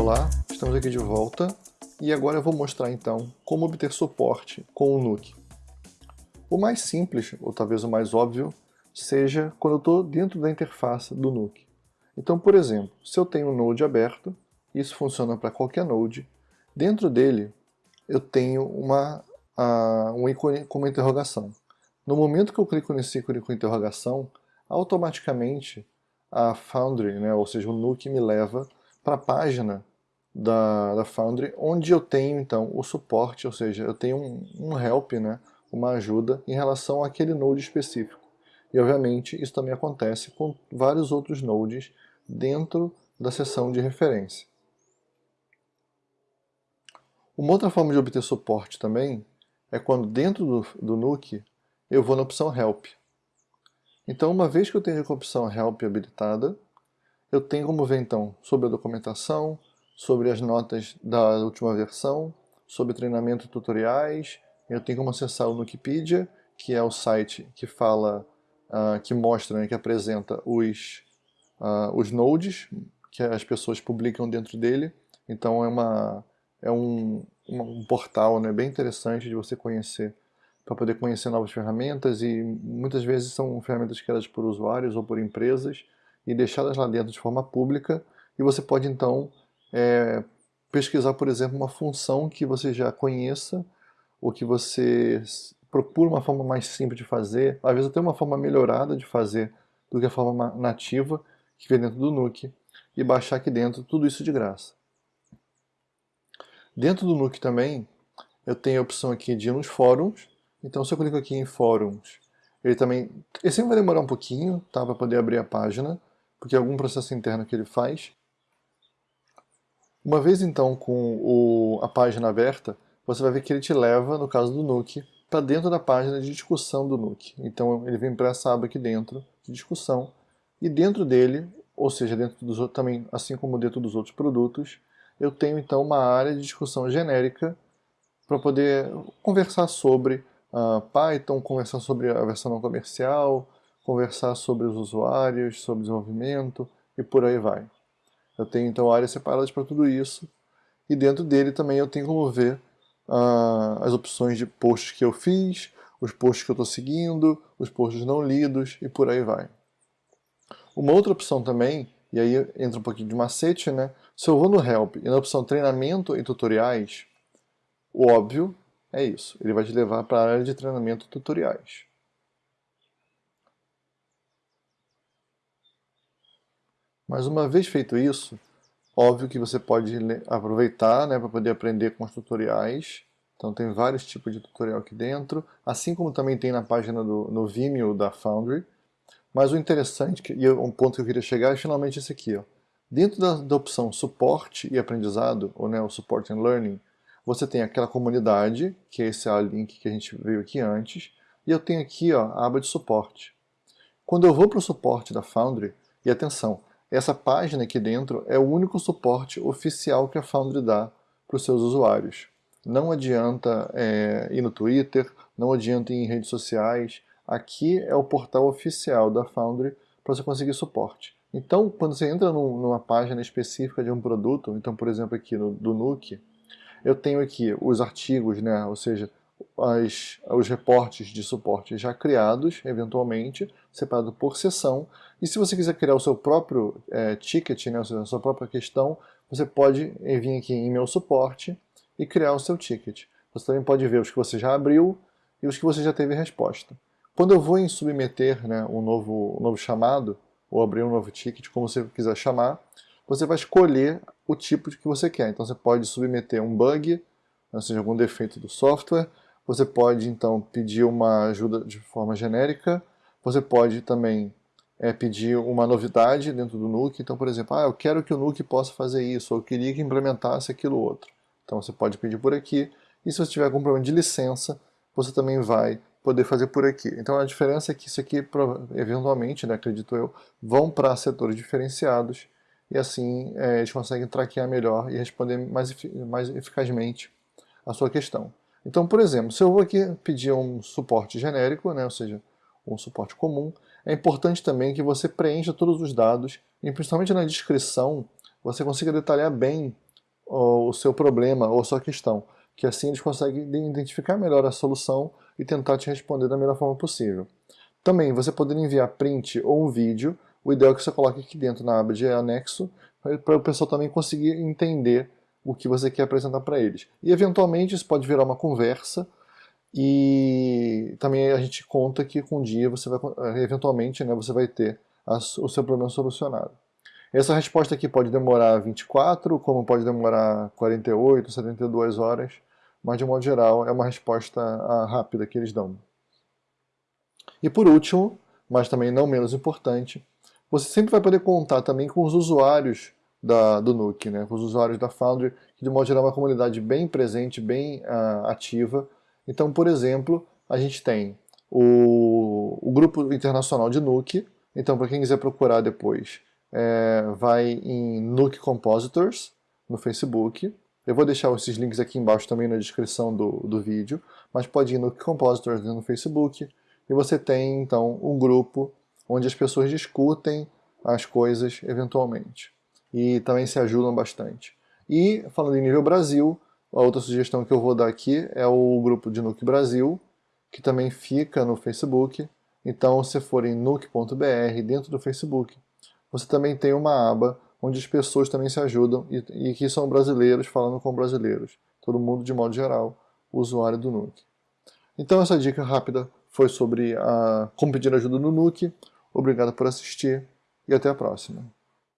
Olá, estamos aqui de volta e agora eu vou mostrar então como obter suporte com o Nuke. O mais simples, ou talvez o mais óbvio, seja quando eu estou dentro da interface do Nuke. Então, por exemplo, se eu tenho um Node aberto, isso funciona para qualquer Node, dentro dele eu tenho uma, um ícone com uma interrogação. No momento que eu clico nesse ícone com interrogação, automaticamente a Foundry, né, ou seja, o Nuke me leva para a página da, da Foundry, onde eu tenho então o suporte, ou seja, eu tenho um, um help, né, uma ajuda em relação àquele node específico. E obviamente isso também acontece com vários outros nodes dentro da seção de referência. Uma outra forma de obter suporte também é quando dentro do, do Nuke eu vou na opção Help. Então uma vez que eu tenho a opção Help habilitada, eu tenho como ver então sobre a documentação, sobre as notas da última versão, sobre treinamento e tutoriais, eu tenho como acessar o Wikipedia, que é o site que fala, uh, que mostra, né, que apresenta os, uh, os nodes que as pessoas publicam dentro dele. Então é, uma, é um, um portal né, bem interessante de você conhecer, para poder conhecer novas ferramentas. E muitas vezes são ferramentas criadas por usuários ou por empresas e deixá-las lá dentro de forma pública. E você pode então é, pesquisar, por exemplo, uma função que você já conheça ou que você procura uma forma mais simples de fazer, às vezes até uma forma melhorada de fazer do que a forma nativa que vem dentro do Nuke e baixar aqui dentro tudo isso de graça. Dentro do Nuke também eu tenho a opção aqui de ir nos fóruns, então se eu clico aqui em fóruns, ele também, sempre vai demorar um pouquinho tá, para poder abrir a página, porque é algum processo interno que ele faz. Uma vez então com o, a página aberta, você vai ver que ele te leva, no caso do Nuke, para dentro da página de discussão do Nuke. Então ele vem para essa aba aqui dentro, de discussão, e dentro dele, ou seja, dentro dos também, assim como dentro dos outros produtos, eu tenho então uma área de discussão genérica para poder conversar sobre uh, Python, conversar sobre a versão não comercial, conversar sobre os usuários, sobre desenvolvimento e por aí vai. Eu tenho então áreas separadas para tudo isso e dentro dele também eu tenho como ver uh, as opções de posts que eu fiz, os posts que eu estou seguindo, os posts não lidos e por aí vai. Uma outra opção também, e aí entra um pouquinho de macete, né? Se eu vou no Help e na opção Treinamento e Tutoriais, o óbvio é isso, ele vai te levar para a área de treinamento e tutoriais. Mas uma vez feito isso, óbvio que você pode aproveitar né, para poder aprender com os tutoriais. Então tem vários tipos de tutorial aqui dentro, assim como também tem na página do no Vimeo da Foundry. Mas o interessante, e um ponto que eu queria chegar, é finalmente esse aqui. Ó. Dentro da, da opção Suporte e Aprendizado, ou né, o Support and Learning, você tem aquela comunidade, que é esse link que a gente viu aqui antes, e eu tenho aqui ó, a aba de suporte. Quando eu vou para o suporte da Foundry, e atenção, essa página aqui dentro é o único suporte oficial que a Foundry dá para os seus usuários. Não adianta é, ir no Twitter, não adianta ir em redes sociais. Aqui é o portal oficial da Foundry para você conseguir suporte. Então, quando você entra numa página específica de um produto, então, por exemplo, aqui no, do Nuke, eu tenho aqui os artigos, né, ou seja, as, os reportes de suporte já criados, eventualmente, separado por sessão. E se você quiser criar o seu próprio é, ticket, né, a sua própria questão, você pode vir aqui em meu suporte e criar o seu ticket. Você também pode ver os que você já abriu e os que você já teve resposta. Quando eu vou em submeter né, um, novo, um novo chamado, ou abrir um novo ticket, como você quiser chamar, você vai escolher o tipo que você quer. Então você pode submeter um bug, ou seja, algum defeito do software, você pode então pedir uma ajuda de forma genérica, você pode também é, pedir uma novidade dentro do Nuke, então por exemplo, ah, eu quero que o Nuke possa fazer isso, ou eu queria que implementasse aquilo outro. Então você pode pedir por aqui, e se você tiver algum problema de licença, você também vai poder fazer por aqui. Então a diferença é que isso aqui, eventualmente, né, acredito eu, vão para setores diferenciados, e assim é, eles conseguem traquear melhor e responder mais, mais eficazmente a sua questão. Então, por exemplo, se eu vou aqui pedir um suporte genérico, né, ou seja, um suporte comum, é importante também que você preencha todos os dados e principalmente na descrição você consiga detalhar bem o seu problema ou sua questão, que assim eles conseguem identificar melhor a solução e tentar te responder da melhor forma possível. Também, você poder enviar print ou um vídeo, o ideal é que você coloque aqui dentro na aba de anexo, para o pessoal também conseguir entender o que você quer apresentar para eles. E eventualmente isso pode virar uma conversa, e também a gente conta que com um dia você vai, eventualmente, né, você vai ter o seu problema solucionado. Essa resposta aqui pode demorar 24, como pode demorar 48, 72 horas, mas de modo geral é uma resposta ah, rápida que eles dão. E por último, mas também não menos importante, você sempre vai poder contar também com os usuários da, do Nuke, né? os usuários da Foundry, que de modo geral é uma comunidade bem presente, bem uh, ativa. Então, por exemplo, a gente tem o, o grupo internacional de Nuke, então para quem quiser procurar depois, é, vai em Nuke Compositors, no Facebook, eu vou deixar esses links aqui embaixo também na descrição do, do vídeo, mas pode ir no Compositors no Facebook, e você tem então um grupo onde as pessoas discutem as coisas eventualmente. E também se ajudam bastante. E falando em nível Brasil, a outra sugestão que eu vou dar aqui é o grupo de Nuke Brasil, que também fica no Facebook. Então, se for em nuke.br, dentro do Facebook, você também tem uma aba onde as pessoas também se ajudam e, e que são brasileiros falando com brasileiros. Todo mundo, de modo geral, usuário do Nuke. Então, essa dica rápida foi sobre a, como pedir ajuda no Nuke. Obrigado por assistir e até a próxima.